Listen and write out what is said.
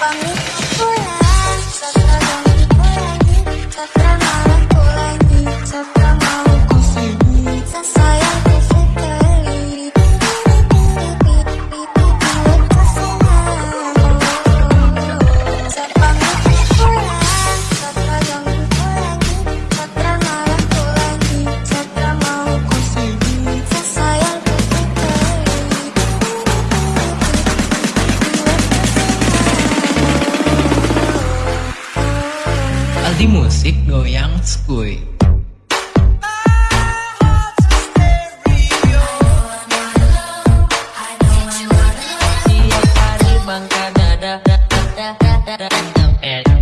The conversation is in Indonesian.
Pamit pulang, sa pulang, sa di musik goyang skuy. Bangka dada dada dada dada